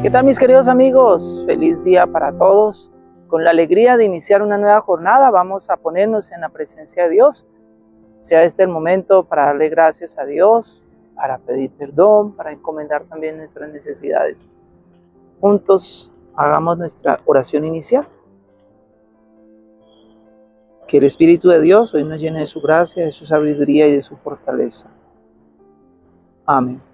¿Qué tal mis queridos amigos? Feliz día para todos. Con la alegría de iniciar una nueva jornada vamos a ponernos en la presencia de Dios. Sea este el momento para darle gracias a Dios, para pedir perdón, para encomendar también nuestras necesidades. Juntos hagamos nuestra oración inicial. Que el Espíritu de Dios hoy nos llene de su gracia, de su sabiduría y de su fortaleza. Amén.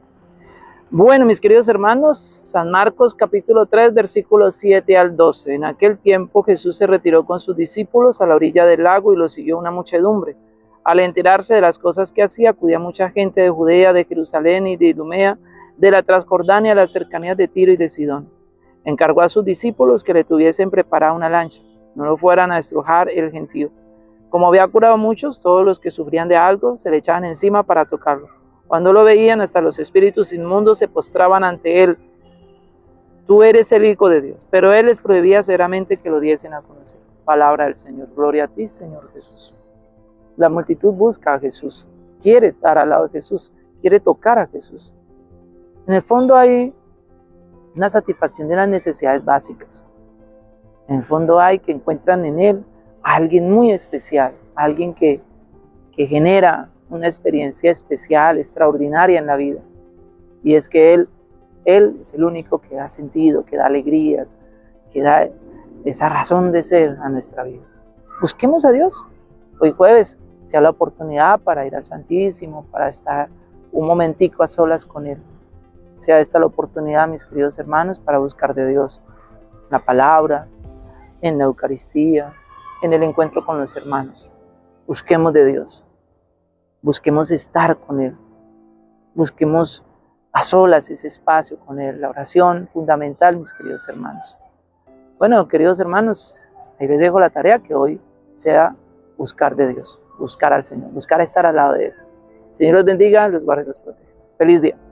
Bueno, mis queridos hermanos, San Marcos capítulo 3, versículos 7 al 12. En aquel tiempo Jesús se retiró con sus discípulos a la orilla del lago y lo siguió una muchedumbre. Al enterarse de las cosas que hacía, acudía mucha gente de Judea, de Jerusalén y de Idumea, de la Transjordania a las cercanías de Tiro y de Sidón. Encargó a sus discípulos que le tuviesen preparada una lancha, no lo fueran a estrujar el gentío. Como había curado muchos, todos los que sufrían de algo se le echaban encima para tocarlo cuando lo veían, hasta los espíritus inmundos se postraban ante él. Tú eres el Hijo de Dios. Pero él les prohibía severamente que lo diesen a conocer. Palabra del Señor. Gloria a ti, Señor Jesús. La multitud busca a Jesús. Quiere estar al lado de Jesús. Quiere tocar a Jesús. En el fondo hay una satisfacción de las necesidades básicas. En el fondo hay que encuentran en Él a alguien muy especial, alguien que, que genera una experiencia especial, extraordinaria en la vida. Y es que Él, Él es el único que da sentido, que da alegría, que da esa razón de ser a nuestra vida. Busquemos a Dios. Hoy jueves sea la oportunidad para ir al Santísimo, para estar un momentico a solas con Él. Sea esta la oportunidad, mis queridos hermanos, para buscar de Dios la palabra, en la Eucaristía, en el encuentro con los hermanos. Busquemos de Dios. Busquemos estar con Él. Busquemos a solas ese espacio con Él. La oración fundamental, mis queridos hermanos. Bueno, queridos hermanos, ahí les dejo la tarea que hoy sea buscar de Dios, buscar al Señor, buscar estar al lado de Él. Señor los bendiga, los guarde y los proteja. Feliz día.